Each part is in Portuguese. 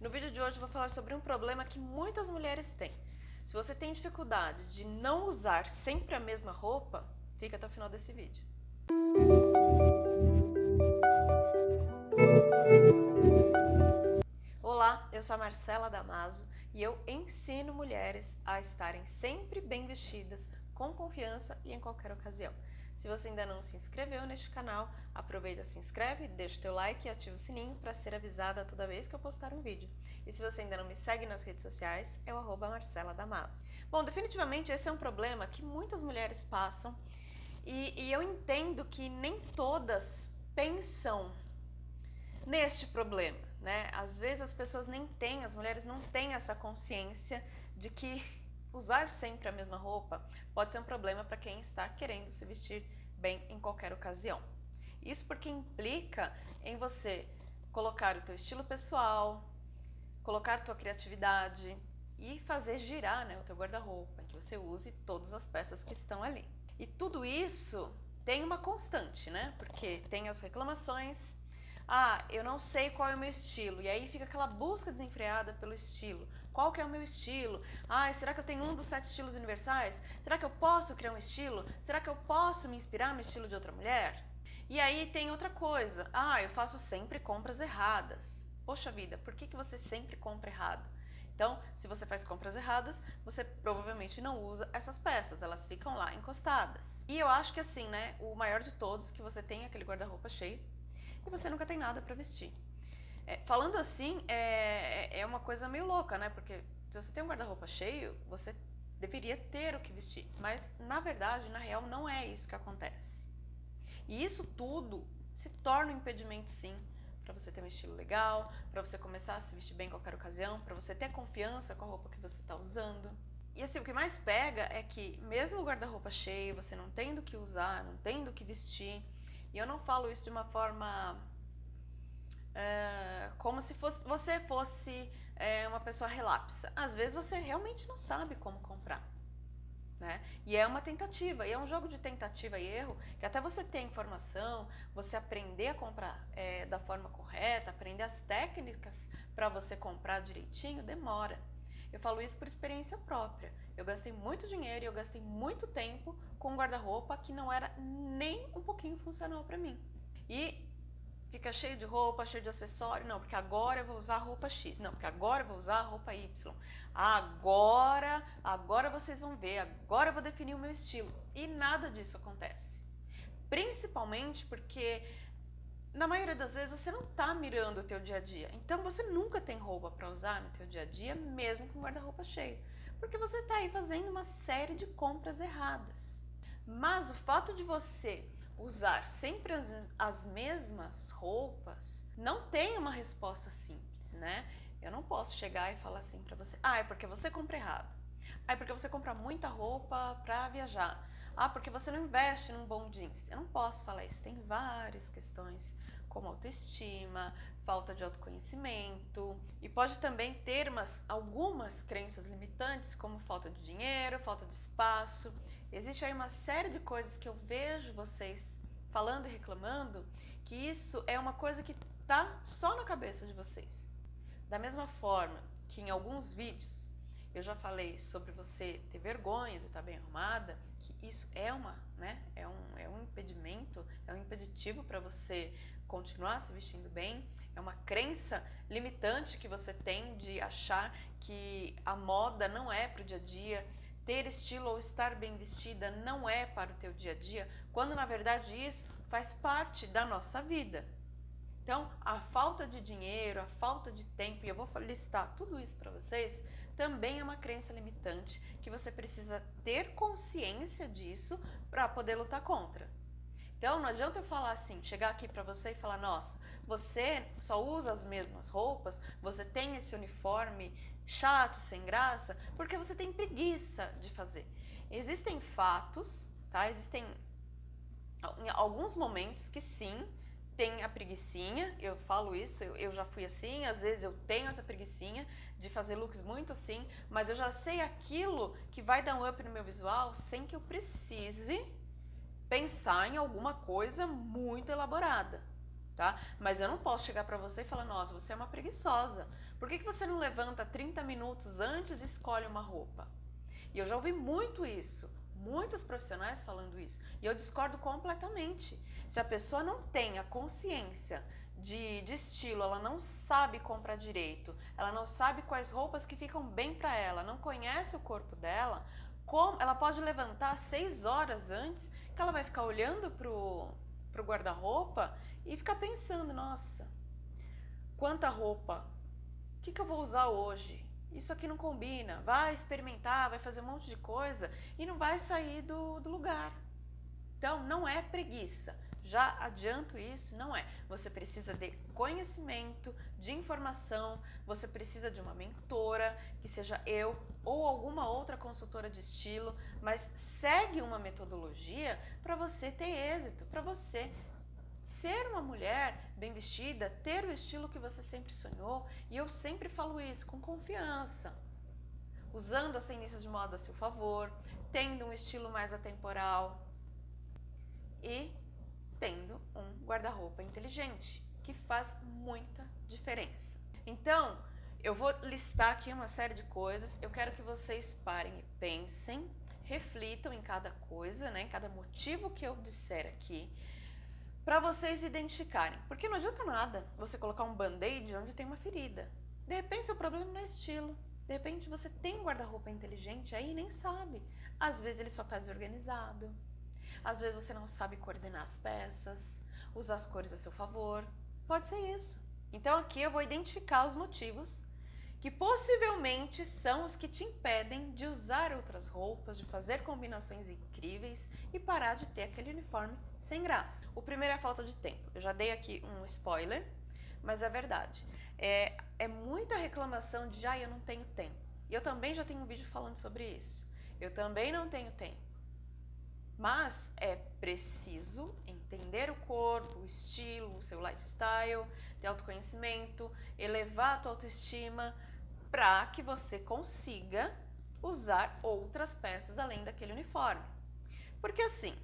No vídeo de hoje vou falar sobre um problema que muitas mulheres têm. Se você tem dificuldade de não usar sempre a mesma roupa, fica até o final desse vídeo. Olá, eu sou a Marcela Damaso e eu ensino mulheres a estarem sempre bem vestidas, com confiança e em qualquer ocasião. Se você ainda não se inscreveu neste canal, aproveita, se inscreve, deixa o teu like e ativa o sininho para ser avisada toda vez que eu postar um vídeo. E se você ainda não me segue nas redes sociais, é o arroba Marcela Damaso. Bom, definitivamente esse é um problema que muitas mulheres passam e, e eu entendo que nem todas pensam neste problema, né? Às vezes as pessoas nem têm, as mulheres não têm essa consciência de que usar sempre a mesma roupa pode ser um problema para quem está querendo se vestir bem em qualquer ocasião. Isso porque implica em você colocar o teu estilo pessoal, colocar tua criatividade e fazer girar né, o teu guarda-roupa, que você use todas as peças que estão ali. E tudo isso tem uma constante, né? Porque tem as reclamações, ah, eu não sei qual é o meu estilo, e aí fica aquela busca desenfreada pelo estilo. Qual que é o meu estilo? Ah, será que eu tenho um dos sete estilos universais? Será que eu posso criar um estilo? Será que eu posso me inspirar no estilo de outra mulher? E aí tem outra coisa. Ah, eu faço sempre compras erradas. Poxa vida, por que, que você sempre compra errado? Então, se você faz compras erradas, você provavelmente não usa essas peças, elas ficam lá encostadas. E eu acho que assim, né, o maior de todos, que você tem aquele guarda-roupa cheio e você nunca tem nada para vestir. É, falando assim, é, é, é uma coisa meio louca, né? Porque se você tem um guarda-roupa cheio, você deveria ter o que vestir. Mas, na verdade, na real, não é isso que acontece. E isso tudo se torna um impedimento, sim, para você ter um estilo legal, para você começar a se vestir bem em qualquer ocasião, para você ter confiança com a roupa que você está usando. E assim, o que mais pega é que, mesmo o guarda-roupa cheio, você não tendo o que usar, não tendo o que vestir, e eu não falo isso de uma forma é, como se fosse, você fosse é, uma pessoa relapsa. Às vezes você realmente não sabe como comprar. Né? E é uma tentativa, e é um jogo de tentativa e erro, que até você ter informação, você aprender a comprar é, da forma correta, aprender as técnicas para você comprar direitinho, demora. Eu falo isso por experiência própria. Eu gastei muito dinheiro e eu gastei muito tempo com um guarda-roupa que não era nem um pouquinho funcional para mim. E fica cheio de roupa, cheio de acessório. Não, porque agora eu vou usar roupa X. Não, porque agora eu vou usar roupa Y. Agora, agora vocês vão ver, agora eu vou definir o meu estilo. E nada disso acontece. Principalmente porque na maioria das vezes você não está mirando o teu dia a dia. Então você nunca tem roupa para usar no teu dia a dia, mesmo com guarda-roupa cheio. Porque você está aí fazendo uma série de compras erradas. Mas o fato de você usar sempre as mesmas roupas, não tem uma resposta simples, né? Eu não posso chegar e falar assim para você, ah, é porque você compra errado. Ah, é porque você compra muita roupa para viajar. Ah, porque você não investe num bom jeans. Eu não posso falar isso. Tem várias questões, como autoestima, falta de autoconhecimento e pode também ter umas, algumas crenças limitantes, como falta de dinheiro, falta de espaço. Existe aí uma série de coisas que eu vejo vocês falando e reclamando, que isso é uma coisa que está só na cabeça de vocês. Da mesma forma que em alguns vídeos eu já falei sobre você ter vergonha de estar bem arrumada, isso é uma, né, é um, é um impedimento, é um impeditivo para você continuar se vestindo bem, é uma crença limitante que você tem de achar que a moda não é para o dia a dia, ter estilo ou estar bem vestida não é para o teu dia a dia, quando na verdade isso faz parte da nossa vida. Então, a falta de dinheiro, a falta de tempo, e eu vou listar tudo isso para vocês, também é uma crença limitante que você precisa ter consciência disso para poder lutar contra. Então, não adianta eu falar assim, chegar aqui para você e falar, nossa, você só usa as mesmas roupas, você tem esse uniforme chato, sem graça, porque você tem preguiça de fazer. Existem fatos, tá? Existem alguns momentos que sim, tem a preguiçinha, eu falo isso, eu, eu, já fui assim, às vezes eu tenho essa preguiçinha de fazer looks muito assim, mas eu já sei aquilo que vai dar um up no meu visual sem que eu precise pensar em alguma coisa muito elaborada, tá? Mas eu não posso chegar para você e falar, nossa, você é uma preguiçosa, Por que, que você não levanta 30 minutos antes e escolhe uma roupa? E eu já ouvi muito isso, muitos profissionais falando isso, e eu discordo completamente. Se a pessoa não tem a consciência de, de estilo, ela não sabe comprar direito, ela não sabe quais roupas que ficam bem para ela, não conhece o corpo dela, como, ela pode levantar seis horas antes, que ela vai ficar olhando pro, pro guarda-roupa e ficar pensando, nossa, quanta roupa, o que, que eu vou usar hoje? Isso aqui não combina, vai experimentar, vai fazer um monte de coisa e não vai sair do, do lugar. Então, não é preguiça, já adianto isso, não é. Você precisa de conhecimento, de informação, você precisa de uma mentora, que seja eu ou alguma outra consultora de estilo, mas segue uma metodologia para você ter êxito, para você ser uma mulher bem vestida, ter o estilo que você sempre sonhou, e eu sempre falo isso com confiança, usando as tendências de moda a seu favor, tendo um estilo mais atemporal e tendo um guarda-roupa inteligente, que faz muita diferença. Então, eu vou listar aqui uma série de coisas, eu quero que vocês parem e pensem, reflitam em cada coisa, né, em cada motivo que eu disser aqui, para vocês identificarem. Porque não adianta nada você colocar um band-aid onde tem uma ferida. De repente, seu problema não é estilo. De repente, você tem um guarda-roupa inteligente aí e nem sabe. Às vezes, ele só está desorganizado. Às vezes você não sabe coordenar as peças, usar as cores a seu favor. Pode ser isso. Então aqui eu vou identificar os motivos que possivelmente são os que te impedem de usar outras roupas, de fazer combinações incríveis e parar de ter aquele uniforme sem graça. O primeiro é a falta de tempo. Eu já dei aqui um spoiler, mas é verdade. É, é muita reclamação de, ah, eu não tenho tempo. E eu também já tenho um vídeo falando sobre isso. Eu também não tenho tempo. Mas é preciso entender o corpo, o estilo, o seu lifestyle, ter autoconhecimento, elevar a tua autoestima para que você consiga usar outras peças além daquele uniforme. Porque assim,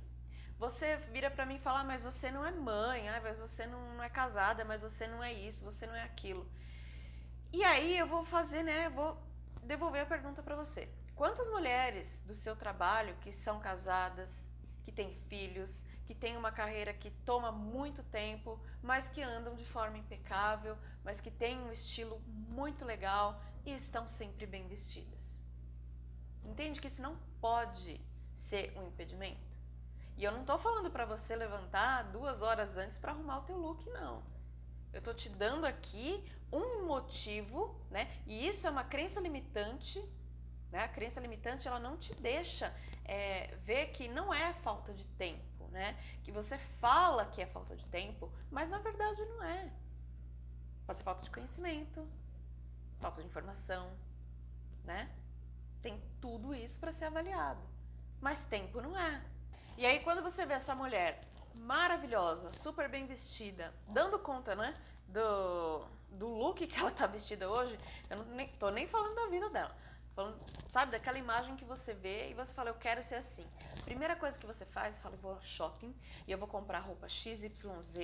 você vira para mim e fala, ah, mas você não é mãe, ah, mas você não, é casada, mas você não é isso, você não é aquilo. E aí eu vou fazer, né, vou devolver a pergunta para você. Quantas mulheres do seu trabalho que são casadas, que têm filhos, que têm uma carreira que toma muito tempo, mas que andam de forma impecável, mas que têm um estilo muito legal e estão sempre bem vestidas? Entende que isso não pode ser um impedimento? E eu não estou falando para você levantar duas horas antes para arrumar o teu look, não. Eu estou te dando aqui um motivo, né? E isso é uma crença limitante né? A crença limitante ela não te deixa é, ver que não é falta de tempo, né? que você fala que é falta de tempo, mas na verdade não é. Pode ser falta de conhecimento, falta de informação, né? Tem tudo isso para ser avaliado, mas tempo não é. E aí quando você vê essa mulher maravilhosa, super bem vestida, dando conta, né, do, do look que ela tá vestida hoje, eu não nem, tô nem falando da vida dela, Falando, sabe, daquela imagem que você vê e você fala, eu quero ser assim. Primeira coisa que você faz, fala, eu vou ao shopping e eu vou comprar roupa XYZ,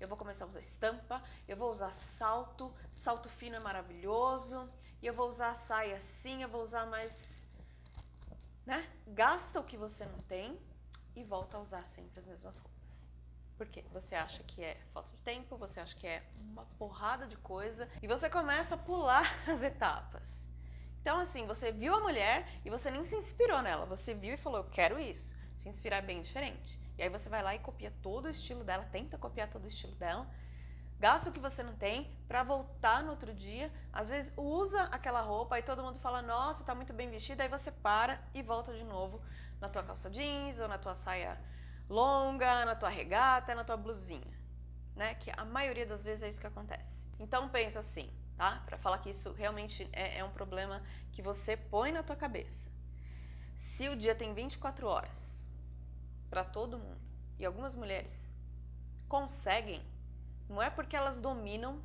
eu vou começar a usar estampa, eu vou usar salto, salto fino é maravilhoso, e eu vou usar saia assim, eu vou usar mais... Né? Gasta o que você não tem e volta a usar sempre as mesmas roupas. Por quê? Você acha que é falta de tempo, você acha que é uma porrada de coisa e você começa a pular as etapas. Então, assim, você viu a mulher e você nem se inspirou nela. Você viu e falou, eu quero isso. Se inspirar é bem diferente. E aí você vai lá e copia todo o estilo dela, tenta copiar todo o estilo dela, gasta o que você não tem para voltar no outro dia. Às vezes usa aquela roupa e todo mundo fala, nossa, tá muito bem vestida. Aí você para e volta de novo na tua calça jeans ou na tua saia longa, na tua regata, na tua blusinha. Né? Que a maioria das vezes é isso que acontece. Então pensa assim, tá? Para falar que isso realmente é, é um problema que você põe na tua cabeça. Se o dia tem 24 horas para todo mundo e algumas mulheres conseguem, não é porque elas dominam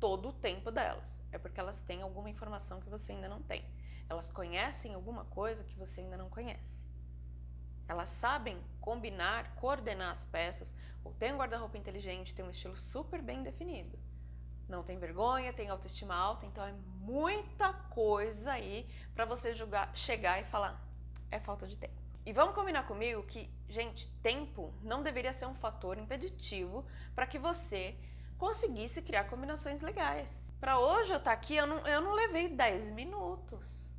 todo o tempo delas, é porque elas têm alguma informação que você ainda não tem. Elas conhecem alguma coisa que você ainda não conhece. Elas sabem combinar, coordenar as peças, ou tem um guarda-roupa inteligente, tem um estilo super bem definido não tem vergonha, tem autoestima alta, então é muita coisa aí para você julgar, chegar e falar, é falta de tempo. E vamos combinar comigo que, gente, tempo não deveria ser um fator impeditivo para que você conseguisse criar combinações legais. Para hoje eu estar tá aqui, eu não, eu não levei 10 minutos.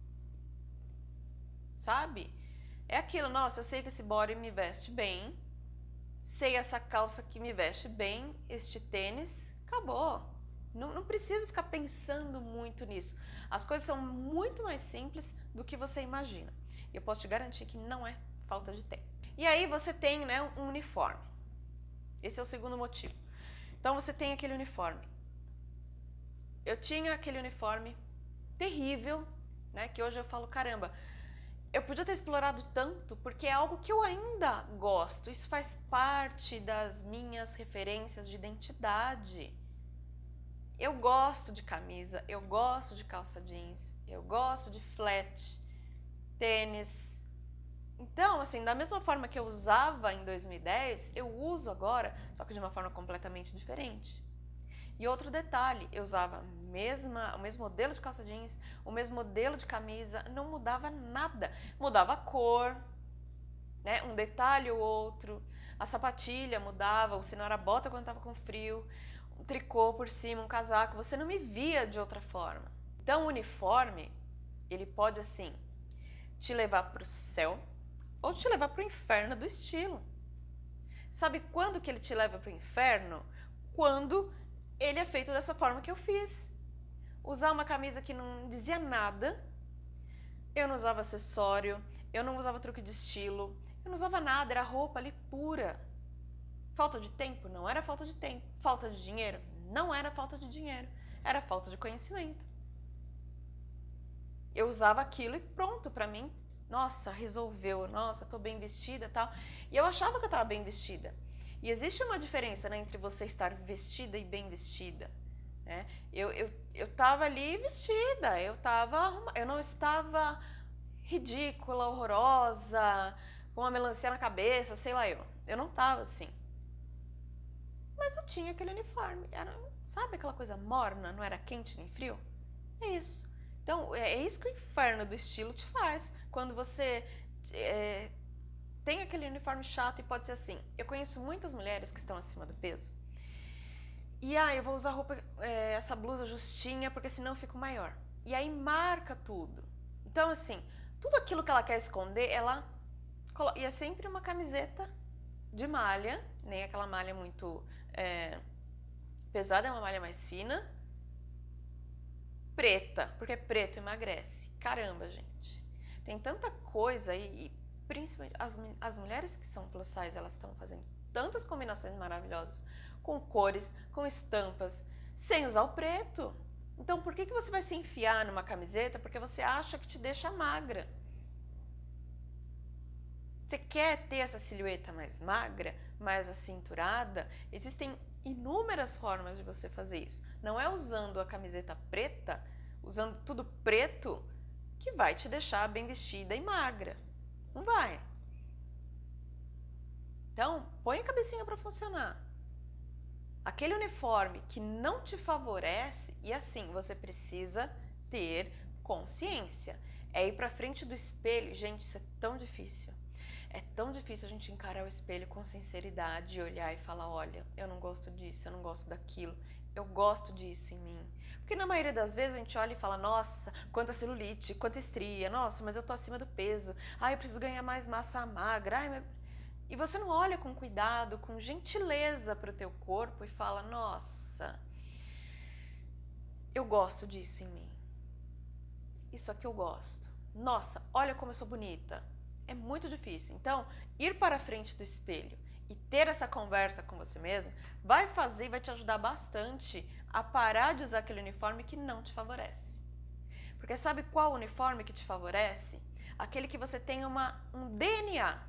Sabe? É aquilo, nossa, eu sei que esse body me veste bem, sei essa calça que me veste bem, este tênis, acabou. Não, não precisa ficar pensando muito nisso. As coisas são muito mais simples do que você imagina. Eu posso te garantir que não é falta de tempo. E aí você tem né, um uniforme. Esse é o segundo motivo. Então você tem aquele uniforme. Eu tinha aquele uniforme terrível, né, que hoje eu falo, caramba, eu podia ter explorado tanto, porque é algo que eu ainda gosto. Isso faz parte das minhas referências de identidade. Eu gosto de camisa, eu gosto de calça jeans, eu gosto de flat, tênis. Então, assim, da mesma forma que eu usava em 2010, eu uso agora, só que de uma forma completamente diferente. E outro detalhe, eu usava mesma, o mesmo modelo de calça jeans, o mesmo modelo de camisa, não mudava nada. Mudava a cor, né? um detalhe ou outro, a sapatilha mudava, se não era bota quando estava com frio, tricô por cima, um casaco, você não me via de outra forma. Então o uniforme, ele pode assim, te levar para o céu ou te levar para o inferno do estilo. Sabe quando que ele te leva para o inferno? Quando ele é feito dessa forma que eu fiz. Usar uma camisa que não dizia nada, eu não usava acessório, eu não usava truque de estilo, eu não usava nada, era roupa ali pura. Falta de tempo? Não era falta de tempo. Falta de dinheiro? Não era falta de dinheiro. Era falta de conhecimento. Eu usava aquilo e pronto, para mim, nossa, resolveu, nossa, tô bem vestida tal. E eu achava que eu estava bem vestida. E existe uma diferença né, entre você estar vestida e bem vestida. Né? Eu, eu, eu tava ali vestida, eu, tava, eu não estava ridícula, horrorosa, com uma melancia na cabeça, sei lá eu. Eu não estava assim mas eu tinha aquele uniforme. Era, sabe aquela coisa morna, não era quente nem frio? É isso. Então, é, é isso que o inferno do estilo te faz. Quando você é, tem aquele uniforme chato e pode ser assim. Eu conheço muitas mulheres que estão acima do peso. E ah, eu vou usar roupa, é, essa blusa justinha, porque senão eu fico maior. E aí marca tudo. Então, assim, tudo aquilo que ela quer esconder, ela coloca. E é sempre uma camiseta de malha, nem aquela malha muito é, pesada é uma malha mais fina. Preta, porque preto emagrece. Caramba, gente. Tem tanta coisa aí, e principalmente as, as mulheres que são plus size, elas estão fazendo tantas combinações maravilhosas com cores, com estampas, sem usar o preto. Então, por que, que você vai se enfiar numa camiseta porque você acha que te deixa magra? Você quer ter essa silhueta mais magra? mais acinturada, existem inúmeras formas de você fazer isso. Não é usando a camiseta preta, usando tudo preto, que vai te deixar bem vestida e magra. Não vai. Então, põe a cabecinha para funcionar. Aquele uniforme que não te favorece, e assim, você precisa ter consciência. É ir para frente do espelho. Gente, isso é tão difícil. É tão difícil a gente encarar o espelho com sinceridade olhar e falar, olha, eu não gosto disso, eu não gosto daquilo, eu gosto disso em mim. Porque na maioria das vezes a gente olha e fala, nossa, quanta celulite, quanta estria, nossa, mas eu tô acima do peso, ai, eu preciso ganhar mais massa magra, ai, meu... E você não olha com cuidado, com gentileza para o teu corpo e fala, nossa, eu gosto disso em mim. Isso aqui eu gosto. Nossa, olha como eu sou bonita é muito difícil. Então, ir para a frente do espelho e ter essa conversa com você mesmo vai fazer, vai te ajudar bastante a parar de usar aquele uniforme que não te favorece. Porque sabe qual uniforme que te favorece? Aquele que você tem uma, um DNA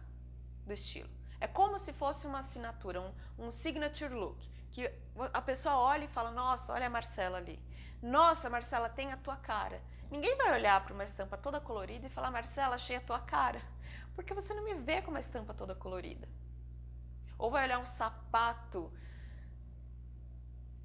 do estilo. É como se fosse uma assinatura, um, um signature look. Que a pessoa olha e fala, nossa, olha a Marcela ali. Nossa, Marcela, tem a tua cara. Ninguém vai olhar para uma estampa toda colorida e falar, Marcela, achei a tua cara porque você não me vê com uma estampa toda colorida. Ou vai olhar um sapato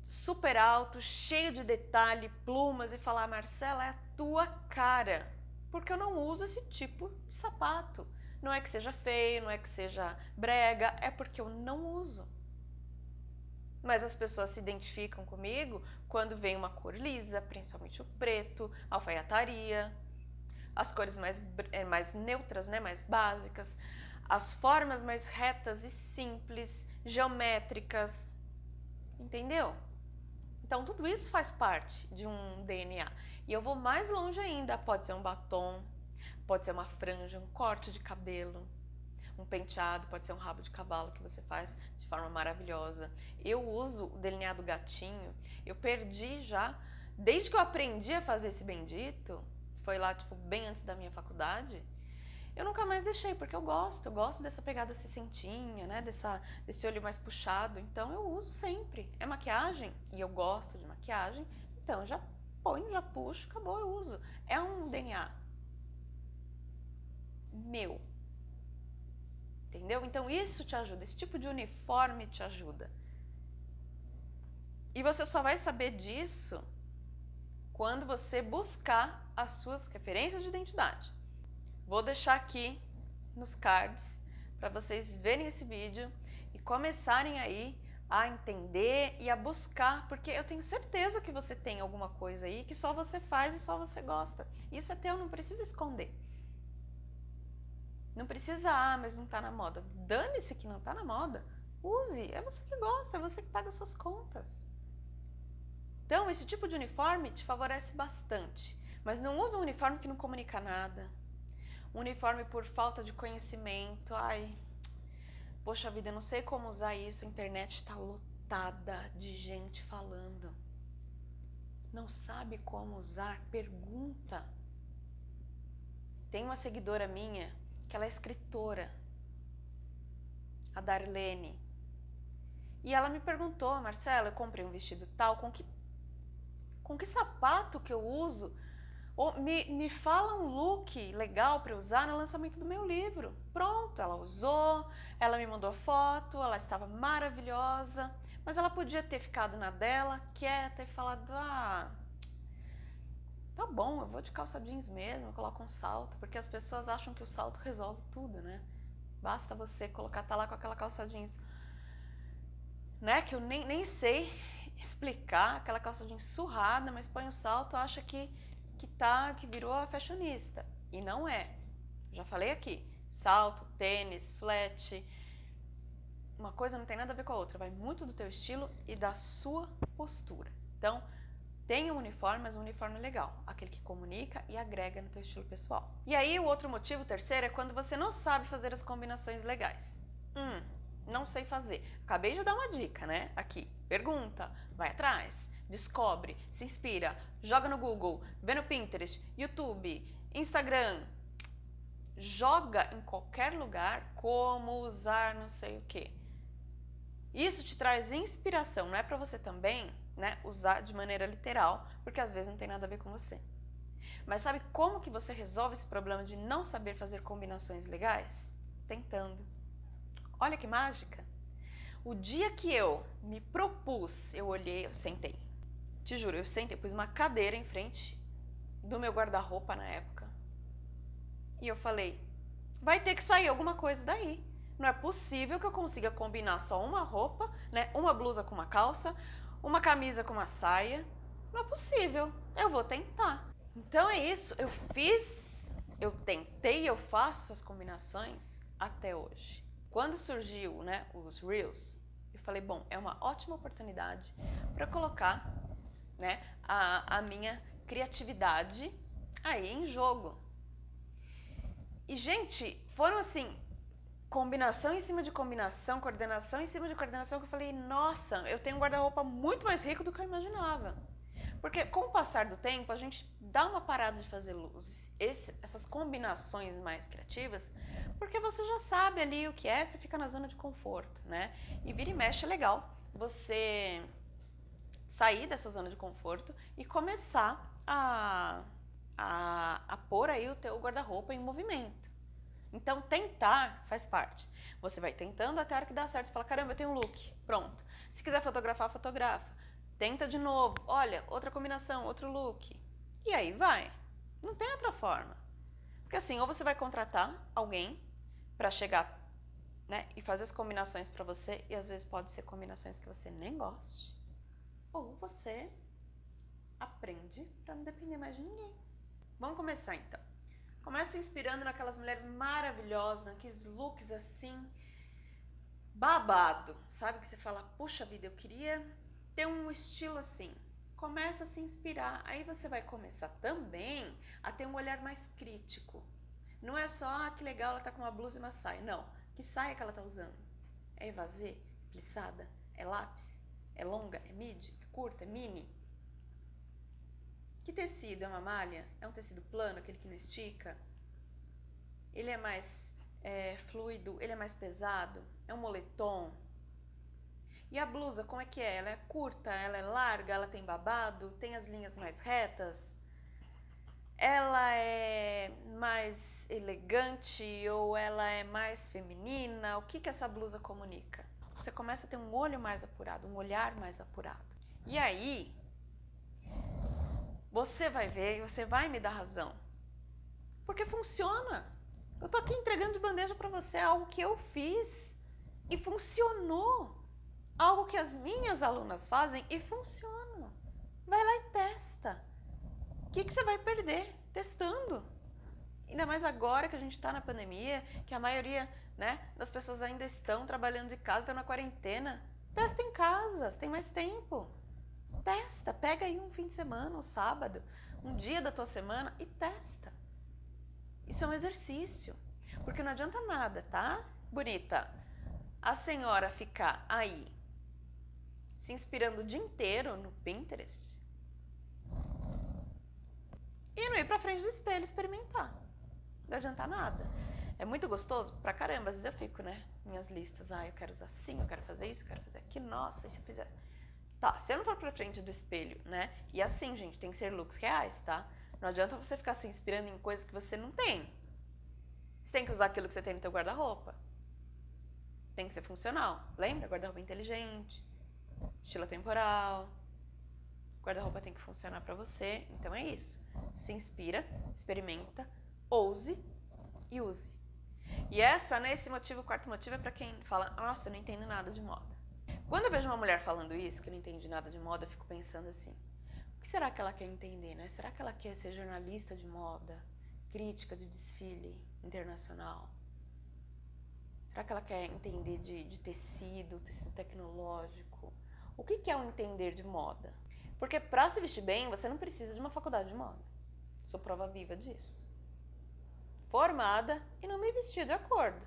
super alto, cheio de detalhe, plumas e falar, Marcela, é a tua cara. Porque eu não uso esse tipo de sapato. Não é que seja feio, não é que seja brega, é porque eu não uso. Mas as pessoas se identificam comigo quando vem uma cor lisa, principalmente o preto, alfaiataria, as cores mais, eh, mais neutras, né, mais básicas, as formas mais retas e simples, geométricas, entendeu? Então tudo isso faz parte de um DNA. E eu vou mais longe ainda, pode ser um batom, pode ser uma franja, um corte de cabelo, um penteado, pode ser um rabo de cavalo que você faz de forma maravilhosa. Eu uso o delineado gatinho, eu perdi já, desde que eu aprendi a fazer esse bendito, foi lá tipo bem antes da minha faculdade, eu nunca mais deixei, porque eu gosto, eu gosto dessa pegada cicentinha, né, dessa, desse olho mais puxado, então eu uso sempre. É maquiagem e eu gosto de maquiagem, então já ponho, já puxo, acabou, eu uso. É um DNA meu. Entendeu? Então isso te ajuda, esse tipo de uniforme te ajuda. E você só vai saber disso quando você buscar as suas referências de identidade. Vou deixar aqui nos cards para vocês verem esse vídeo e começarem aí a entender e a buscar, porque eu tenho certeza que você tem alguma coisa aí que só você faz e só você gosta. Isso é teu, não precisa esconder. Não precisa, ah, mas não está na moda. Dane-se que não está na moda. Use, é você que gosta, é você que paga suas contas. Então, esse tipo de uniforme te favorece bastante. Mas não usa um uniforme que não comunica nada. Um uniforme por falta de conhecimento. Ai, poxa vida, eu não sei como usar isso. A internet está lotada de gente falando. Não sabe como usar? Pergunta. Tem uma seguidora minha que ela é escritora, a Darlene. E ela me perguntou, Marcela, eu comprei um vestido tal, com que com que sapato que eu uso? Ou me, me fala um look legal para usar no lançamento do meu livro. Pronto, ela usou, ela me mandou foto, ela estava maravilhosa, mas ela podia ter ficado na dela, quieta e falado, ah, tá bom, eu vou de calça jeans mesmo, eu coloco um salto, porque as pessoas acham que o salto resolve tudo, né? Basta você colocar, tá lá com aquela calça jeans, né, que eu nem, nem sei explicar aquela calça jeans surrada, mas põe o salto, acha que, que tá, que virou a fashionista. E não é. Já falei aqui, salto, tênis, flat, uma coisa não tem nada a ver com a outra, vai muito do teu estilo e da sua postura. Então, tenha um uniforme, mas um uniforme legal, aquele que comunica e agrega no teu estilo pessoal. E aí o outro motivo, o terceiro, é quando você não sabe fazer as combinações legais. Hum, não sei fazer. Acabei de dar uma dica, né? Aqui. Pergunta, vai atrás, descobre, se inspira, joga no Google, vê no Pinterest, YouTube, Instagram. Joga em qualquer lugar como usar não sei o que. Isso te traz inspiração, não é para você também né, usar de maneira literal, porque às vezes não tem nada a ver com você. Mas sabe como que você resolve esse problema de não saber fazer combinações legais? Tentando. Olha que mágica! O dia que eu me propus, eu olhei, eu sentei. Te juro, eu sentei, pus uma cadeira em frente do meu guarda-roupa na época. E eu falei, vai ter que sair alguma coisa daí. Não é possível que eu consiga combinar só uma roupa, né, uma blusa com uma calça, uma camisa com uma saia. Não é possível. Eu vou tentar. Então é isso, eu fiz, eu tentei, eu faço essas combinações até hoje. Quando surgiu né, os Reels, eu falei, bom, é uma ótima oportunidade para colocar né, a, a minha criatividade aí em jogo. E, gente, foram assim, combinação em cima de combinação, coordenação em cima de coordenação, que eu falei, nossa, eu tenho um guarda-roupa muito mais rico do que eu imaginava. Porque com o passar do tempo, a gente dá uma parada de fazer luzes, esse, essas combinações mais criativas, porque você já sabe ali o que é, você fica na zona de conforto, né? E vira e mexe é legal você sair dessa zona de conforto e começar a, a, a pôr aí o teu guarda-roupa em movimento. Então, tentar faz parte. Você vai tentando até a hora que dá certo. Você fala, caramba, eu tenho um look. Pronto. Se quiser fotografar, fotografa. Tenta de novo. Olha, outra combinação, outro look. E aí vai. Não tem outra forma. Porque assim, ou você vai contratar alguém para chegar né, e fazer as combinações para você, e às vezes pode ser combinações que você nem goste, ou você aprende para não depender mais de ninguém. Vamos começar então. Começa inspirando naquelas mulheres maravilhosas, naqueles looks assim, babado, sabe? Que você fala, puxa vida, eu queria ter um estilo assim. Começa a se inspirar, aí você vai começar também a ter um olhar mais crítico. Não é só, ah, que legal, ela tá com uma blusa e uma saia. Não, que saia que ela tá usando? É evasê? Plissada? É lápis? É longa? É midi? É curta? É mini? Que tecido? É uma malha? É um tecido plano, aquele que não estica? Ele é mais é, fluido? Ele é mais pesado? É um moletom? E a blusa, como é que é? Ela é curta? Ela é larga? Ela tem babado? Tem as linhas mais retas? Ela é mais elegante ou ela é mais feminina? O que, que essa blusa comunica? Você começa a ter um olho mais apurado, um olhar mais apurado. E aí, você vai ver e você vai me dar razão. Porque funciona. Eu tô aqui entregando de bandeja para você algo que eu fiz e funcionou. Algo que as minhas alunas fazem e funciona. Vai lá e testa. O que, que você vai perder testando? Ainda mais agora que a gente está na pandemia, que a maioria né, das pessoas ainda estão trabalhando de casa, estão na quarentena. Testa em casa, tem mais tempo. Testa, pega aí um fim de semana, um sábado, um dia da tua semana e testa. Isso é um exercício, porque não adianta nada, tá? Bonita, a senhora ficar aí se inspirando o dia inteiro no Pinterest e não ir pra frente do espelho experimentar. Não adianta nada. É muito gostoso pra caramba, às vezes eu fico, né? Minhas listas, ah, eu quero usar assim, eu quero fazer isso, eu quero fazer aquilo, nossa, e se eu fizer Tá, se eu não for pra frente do espelho, né? E assim, gente, tem que ser looks reais, tá? Não adianta você ficar se inspirando em coisas que você não tem. Você tem que usar aquilo que você tem no teu guarda-roupa. Tem que ser funcional. Lembra? Guarda-roupa inteligente, estilo temporal. Guarda-roupa tem que funcionar para você. Então é isso. Se inspira, experimenta, ouse e use. E essa, né, esse motivo, o quarto motivo é para quem fala, nossa, eu não entendo nada de moda. Quando eu vejo uma mulher falando isso, que não entende nada de moda, eu fico pensando assim, o que será que ela quer entender, né? Será que ela quer ser jornalista de moda, crítica de desfile internacional? Será que ela quer entender de, de tecido, tecido tecnológico? O que, é um entender de moda? Porque para se vestir bem, você não precisa de uma faculdade de moda. Sou prova viva disso. Formada e não me vestir de acordo.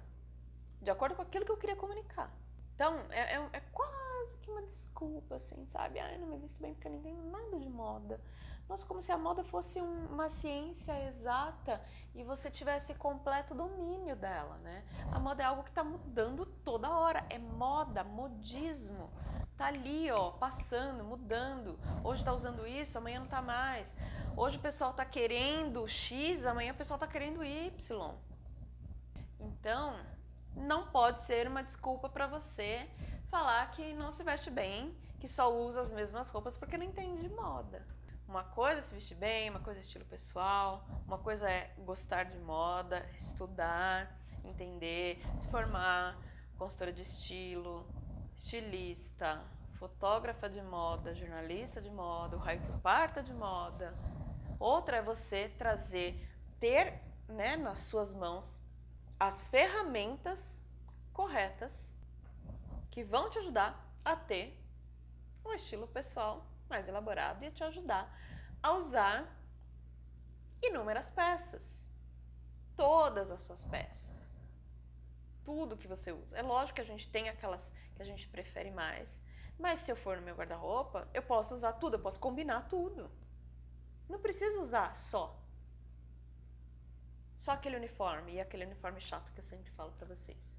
De acordo com aquilo que eu queria comunicar. Então, é, é, é quase que uma desculpa, assim, sabe? Ah, eu não me visto bem porque eu não entendo nada de moda. Nossa, como se a moda fosse um, uma ciência exata e você tivesse completo domínio dela, né? A moda é algo que está mudando toda hora. É moda, modismo. Tá ali, ó, passando, mudando. Hoje está usando isso, amanhã não tá mais. Hoje o pessoal tá querendo X, amanhã o pessoal tá querendo Y. Então, não pode ser uma desculpa para você falar que não se veste bem, que só usa as mesmas roupas porque não entende de moda. Uma coisa é se vestir bem, uma coisa é estilo pessoal, uma coisa é gostar de moda, estudar, entender, se formar, consultora de estilo, estilista, fotógrafa de moda, jornalista de moda, o raio que parta de moda. Outra é você trazer, ter né, nas suas mãos as ferramentas corretas que vão te ajudar a ter um estilo pessoal mais elaborado e te ajudar a usar inúmeras peças. Todas as suas peças. Tudo que você usa. É lógico que a gente tem aquelas que a gente prefere mais, mas se eu for no meu guarda-roupa, eu posso usar tudo, eu posso combinar tudo. Não preciso usar só só aquele uniforme e aquele uniforme chato que eu sempre falo para vocês.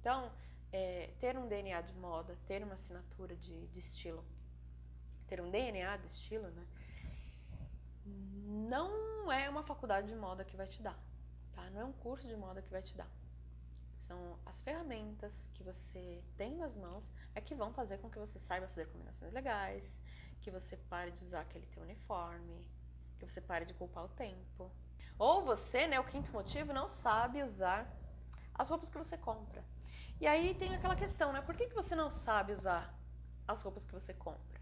Então, é, ter um DNA de moda, ter uma assinatura de, de estilo, ter um DNA de estilo, né? Não é uma faculdade de moda que vai te dar, tá? Não é um curso de moda que vai te dar. São as ferramentas que você tem nas mãos é que vão fazer com que você saiba fazer combinações legais, que você pare de usar aquele teu uniforme, que você pare de culpar o tempo. Ou você, né, o quinto motivo, não sabe usar as roupas que você compra. E aí tem aquela questão, né? Por que, que você não sabe usar as roupas que você compra?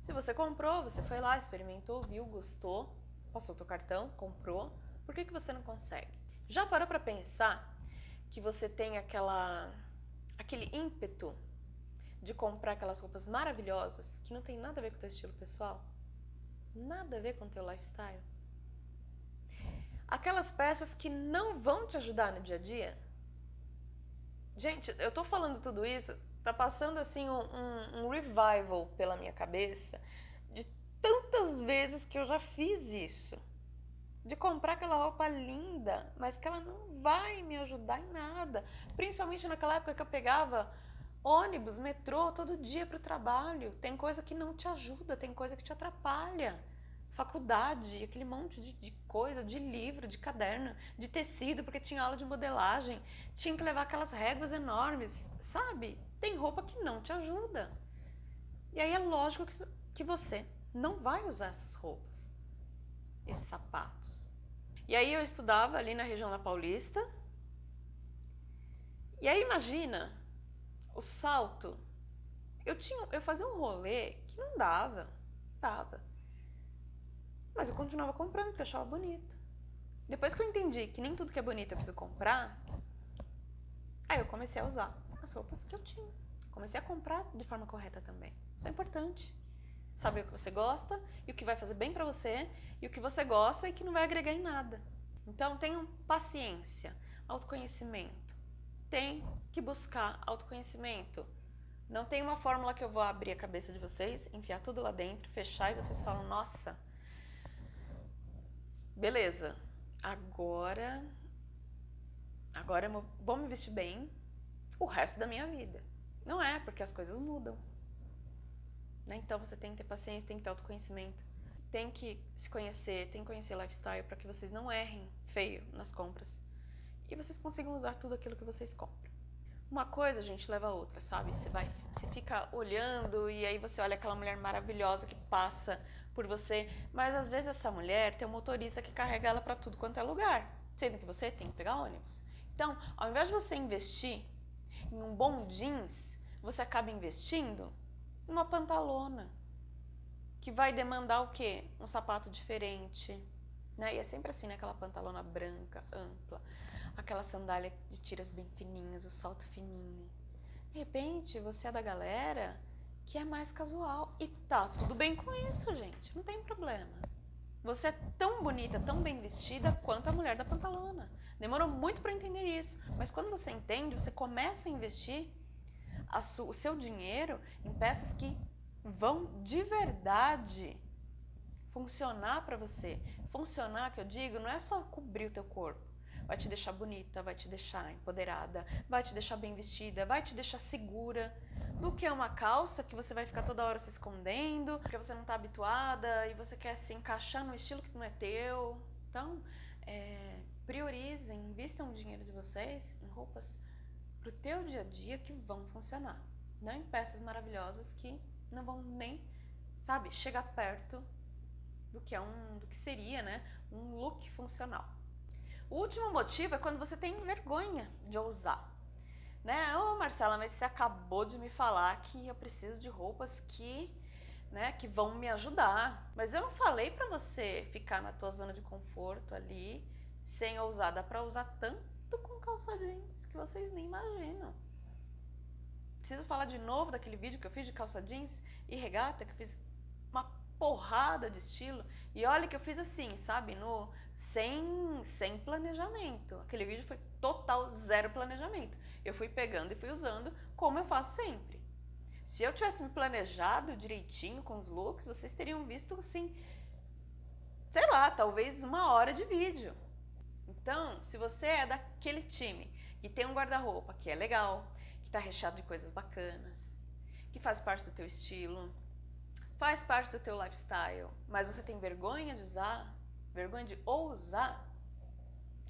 Se você comprou, você foi lá, experimentou, viu, gostou, passou o teu cartão, comprou, por que, que você não consegue? Já parou para pensar que você tem aquela, aquele ímpeto de comprar aquelas roupas maravilhosas que não tem nada a ver com o teu estilo pessoal? Nada a ver com o teu lifestyle? Aquelas peças que não vão te ajudar no dia a dia? Gente, eu tô falando tudo isso, tá passando assim um, um, um revival pela minha cabeça de tantas vezes que eu já fiz isso de comprar aquela roupa linda, mas que ela não vai me ajudar em nada. Principalmente naquela época que eu pegava ônibus, metrô todo dia para o trabalho. Tem coisa que não te ajuda, tem coisa que te atrapalha. Faculdade, aquele monte de, de coisa, de livro, de caderno, de tecido, porque tinha aula de modelagem, tinha que levar aquelas réguas enormes, sabe? Tem roupa que não te ajuda. E aí é lógico que, que você não vai usar essas roupas esses sapatos. E aí eu estudava ali na região da Paulista. E aí imagina o salto. Eu tinha, eu fazia um rolê que não dava, dava. Mas eu continuava comprando porque eu achava bonito. Depois que eu entendi que nem tudo que é bonito eu preciso comprar, aí eu comecei a usar as roupas que eu tinha. Comecei a comprar de forma correta também. Isso é importante. Saber o que você gosta e o que vai fazer bem para você e o que você gosta e que não vai agregar em nada. Então tenham paciência, autoconhecimento. Tem que buscar autoconhecimento. Não tem uma fórmula que eu vou abrir a cabeça de vocês, enfiar tudo lá dentro, fechar e vocês falam, nossa, beleza, agora, agora eu vou me vestir bem o resto da minha vida. Não é, porque as coisas mudam. Né? Então você tem que ter paciência, tem que ter autoconhecimento, tem que se conhecer, tem que conhecer lifestyle para que vocês não errem feio nas compras e vocês consigam usar tudo aquilo que vocês compram. Uma coisa, gente, leva a outra, sabe? Você vai, você fica olhando e aí você olha aquela mulher maravilhosa que passa por você, mas às vezes essa mulher tem um motorista que carrega ela para tudo quanto é lugar, sendo que você tem que pegar ônibus. Então, ao invés de você investir em um bom jeans, você acaba investindo uma pantalona, que vai demandar o quê? Um sapato diferente, né? E é sempre assim, né? Aquela pantalona branca, ampla, aquela sandália de tiras bem fininhas, o salto fininho. De repente, você é da galera que é mais casual e tá tudo bem com isso, gente, não tem problema. Você é tão bonita, tão bem vestida quanto a mulher da pantalona. Demorou muito para entender isso, mas quando você entende, você começa a investir o seu dinheiro em peças que vão de verdade funcionar para você. Funcionar, que eu digo, não é só cobrir o teu corpo. Vai te deixar bonita, vai te deixar empoderada, vai te deixar bem vestida, vai te deixar segura. Do que é uma calça que você vai ficar toda hora se escondendo, porque você não está habituada e você quer se encaixar no estilo que não é teu. Então, é, priorizem, invistam o dinheiro de vocês em roupas para o teu dia a dia que vão funcionar. Não em peças maravilhosas que não vão nem, sabe, chegar perto do que é um, do que seria, né, um look funcional. O último motivo é quando você tem vergonha de ousar. Né? Ô oh, Marcela, mas você acabou de me falar que eu preciso de roupas que, né, que vão me ajudar. Mas eu não falei para você ficar na tua zona de conforto ali, sem ousar. Dá para usar tanto com calça jeans que vocês nem imaginam. Preciso falar de novo daquele vídeo que eu fiz de calça jeans e regata, que eu fiz uma porrada de estilo. E olha que eu fiz assim, sabe? No, sem, sem planejamento. Aquele vídeo foi total zero planejamento. Eu fui pegando e fui usando como eu faço sempre. Se eu tivesse me planejado direitinho com os looks, vocês teriam visto assim, sei lá, talvez uma hora de vídeo. Então, se você é daquele time que tem um guarda-roupa que é legal, que está recheado de coisas bacanas, que faz parte do teu estilo, faz parte do teu lifestyle, mas você tem vergonha de usar, vergonha de ousar,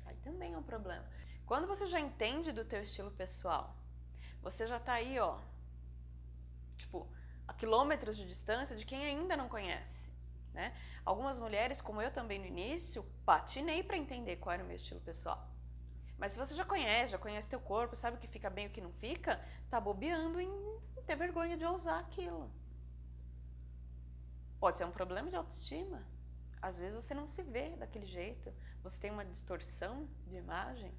aí também é um problema. Quando você já entende do teu estilo pessoal, você já tá aí, ó, tipo, a quilômetros de distância de quem ainda não conhece, né? Algumas mulheres, como eu também no início, patinei para entender qual era o meu estilo pessoal. Mas se você já conhece, já conhece teu corpo, sabe o que fica bem e o que não fica, tá bobeando em ter vergonha de ousar aquilo. Pode ser um problema de autoestima. Às vezes você não se vê daquele jeito, você tem uma distorção de imagem.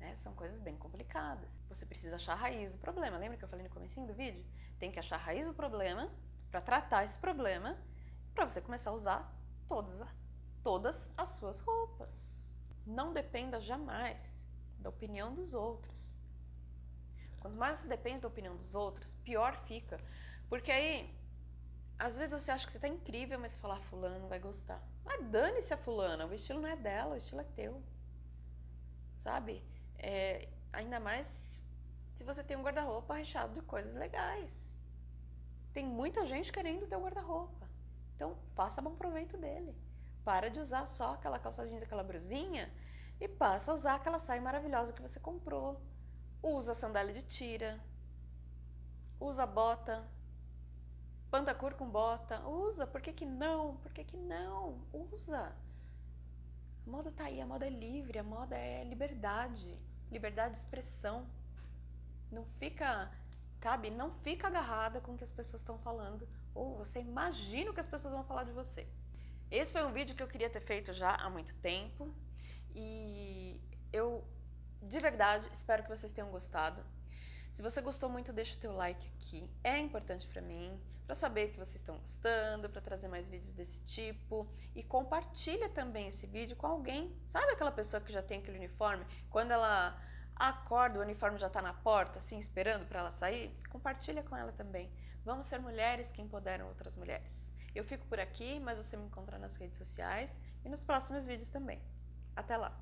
Né? São coisas bem complicadas. Você precisa achar a raiz do problema. Lembra que eu falei no começo do vídeo? Tem que achar a raiz do problema para tratar esse problema, para você começar a usar todas, todas as suas roupas. Não dependa jamais da opinião dos outros. Quanto mais você depende da opinião dos outros, pior fica. Porque aí, às vezes você acha que você está incrível, mas você fala, ah, fulano não vai gostar. Mas dane-se a fulana, o estilo não é dela, o estilo é teu. Sabe? É, ainda mais se você tem um guarda-roupa recheado de coisas legais. Tem muita gente querendo o teu guarda-roupa. Então, faça bom proveito dele. Para de usar só aquela calça jeans, aquela brusinha e passa a usar aquela saia maravilhosa que você comprou. Usa sandália de tira. Usa bota. Pantacur com bota. Usa. Por que, que não? Por que, que não? Usa. A moda tá aí, a moda é livre, a moda é liberdade. Liberdade de expressão. Não fica, sabe, não fica agarrada com o que as pessoas estão falando. Ou você imagina o que as pessoas vão falar de você. Esse foi um vídeo que eu queria ter feito já há muito tempo e eu de verdade espero que vocês tenham gostado. Se você gostou muito, deixa o teu like aqui, é importante para mim, para saber que vocês estão gostando, para trazer mais vídeos desse tipo e compartilha também esse vídeo com alguém. Sabe aquela pessoa que já tem aquele uniforme? Quando ela acorda, o uniforme já está na porta, assim, esperando para ela sair? Compartilha com ela também. Vamos ser mulheres que empoderam outras mulheres. Eu fico por aqui, mas você me encontra nas redes sociais e nos próximos vídeos também. Até lá!